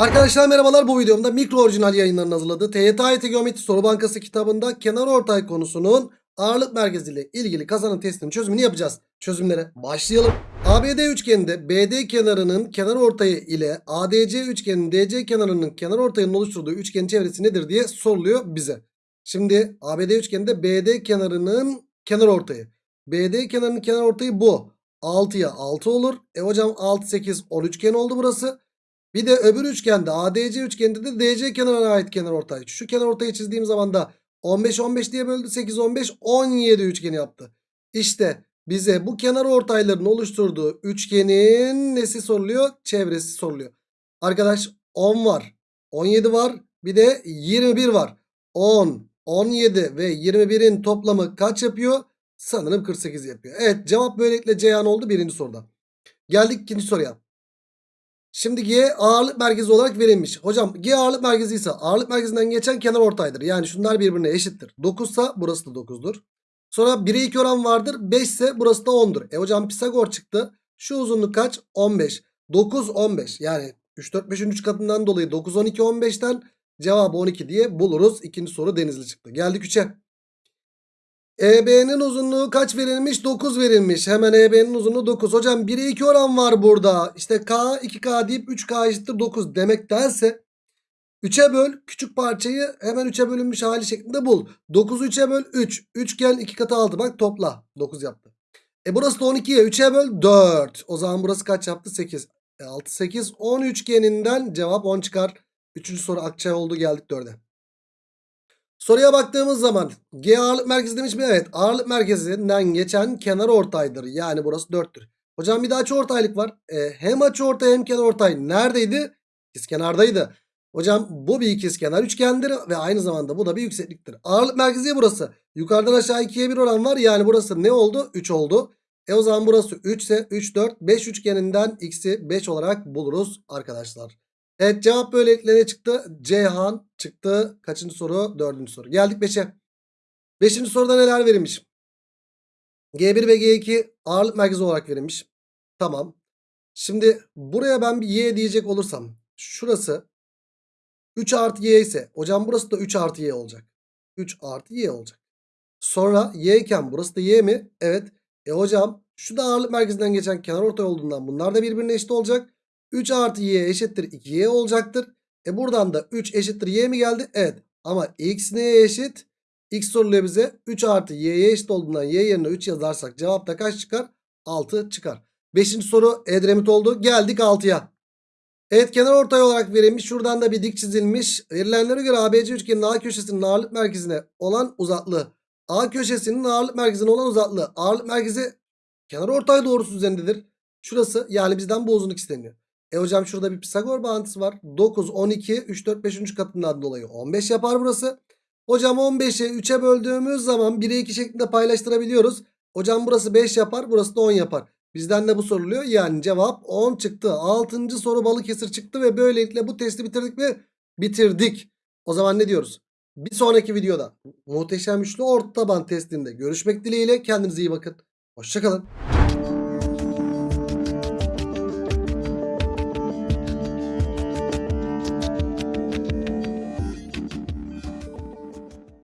Arkadaşlar merhabalar bu videomda mikro orijinal yayınlarının hazırladığı TYT Geometri Soru Bankası kitabında kenar ortay konusunun ağırlık merkeziyle ilgili kazanım testinin çözümünü yapacağız. Çözümlere başlayalım. ABD üçgeninde BD kenarının kenar ortayı ile ADC üçgeninin DC kenarının kenar ortayının oluşturduğu üçgenin çevresi nedir diye soruluyor bize. Şimdi ABD üçgeninde BD kenarının kenar ortayı. BD kenarının kenar ortayı bu. 6'ya 6 olur. E hocam 6 8 10 üçgen oldu burası. Bir de öbür üçgende ADC üçgeninde de DC kenarına ait kenar ortay. Şu kenar ortayı çizdiğim zaman da 15 15 diye böldü. 8 15 17 üçgeni yaptı. İşte bize bu kenar ortayların oluşturduğu üçgenin nesi soruluyor? Çevresi soruluyor. Arkadaş 10 var. 17 var. Bir de 21 var. 10, 17 ve 21'in toplamı kaç yapıyor? Sanırım 48 yapıyor. Evet cevap böylelikle Ceyhan oldu birinci soruda. Geldik ikinci soruya. Şimdi G ağırlık merkezi olarak verilmiş. Hocam G ağırlık merkezi ise ağırlık merkezinden geçen kenar ortaydır. Yani şunlar birbirine eşittir. 9 ise burası da 9'dur. Sonra 1'e 2 oran vardır. 5 ise burası da 10'dur. E hocam Pisagor çıktı. Şu uzunluk kaç? 15. 9 15. Yani 3 4 5'in 3 katından dolayı 9 12 15'ten cevabı 12 diye buluruz. İkinci soru denizli çıktı. Geldik 3'e. EB'nin uzunluğu kaç verilmiş? 9 verilmiş. Hemen EB'nin uzunluğu 9. Hocam 1'e 2 oran var burada. İşte K 2K deyip 3K eşittir 9 demek derse 3'e böl küçük parçayı hemen 3'e bölünmüş hali şeklinde bul. 9'u 3'e böl 3. 3 gel 2 katı 6 bak topla. 9 yaptı. E burası da 12'ye 3'e böl 4. O zaman burası kaç yaptı? 8. E 6 8 10 üçgeninden cevap 10 çıkar. Üçüncü soru Akçay oldu geldik 4'e. Soruya baktığımız zaman G ağırlık merkezi demiş mi? Evet ağırlık merkezinden geçen kenar ortaydır. Yani burası 4'tür. Hocam bir de açı ortaylık var. E, hem açı ortay hem kenar ortay neredeydi? İkizkenardaydı. Hocam bu bir ikizkenar üçgendir ve aynı zamanda bu da bir yüksekliktir. Ağırlık merkezi burası. Yukarıdan aşağı 2'ye 1 oran var. Yani burası ne oldu? 3 oldu. E o zaman burası 3 ise 3 4 5 üçgeninden x'i 5 olarak buluruz arkadaşlar. Evet cevap böylelikle ne çıktı? Ceyhan çıktı. Kaçıncı soru? Dördüncü soru. Geldik 5'e. Beşinci soruda neler verilmiş? G1 ve G2 ağırlık merkezi olarak verilmiş. Tamam. Şimdi buraya ben bir Y diyecek olursam. Şurası 3 artı Y ise. Hocam burası da 3 artı Y olacak. 3 artı Y olacak. Sonra Y iken burası da Y mi? Evet. E hocam şu da ağırlık merkezinden geçen kenar ortay olduğundan bunlar da birbirine eşit olacak. 3 artı y eşittir 2y olacaktır. E buradan da 3 eşittir y mi geldi? Evet. Ama x neye eşit? X soruluyor bize. 3 artı y'ye eşit olduğundan y yerine 3 yazarsak cevapta kaç çıkar? 6 çıkar. Beşinci soru Edremit oldu. Geldik 6'ya. Evet kenar ortay olarak verilmiş. Şuradan da bir dik çizilmiş. Verilenlere göre ABC üçgeninin A köşesinin ağırlık merkezine olan uzaklığı. A köşesinin ağırlık merkezine olan uzaklığı. Ağırlık merkezi kenar ortay doğrusu üzerindedir. Şurası yani bizden bu uzunluk isteniyor. E hocam şurada bir Pisagor bağıntısı var. 9, 12, 3, 4, 5. katından dolayı 15 yapar burası. Hocam 15'i 3'e böldüğümüz zaman 1'e 2 şeklinde paylaştırabiliyoruz. Hocam burası 5 yapar burası da 10 yapar. Bizden de bu soruluyor. Yani cevap 10 çıktı. 6. soru Balıkesir çıktı ve böylelikle bu testi bitirdik mi? Bitirdik. O zaman ne diyoruz? Bir sonraki videoda muhteşem üçlü orta taban testinde görüşmek dileğiyle. Kendinize iyi bakın. Hoşçakalın.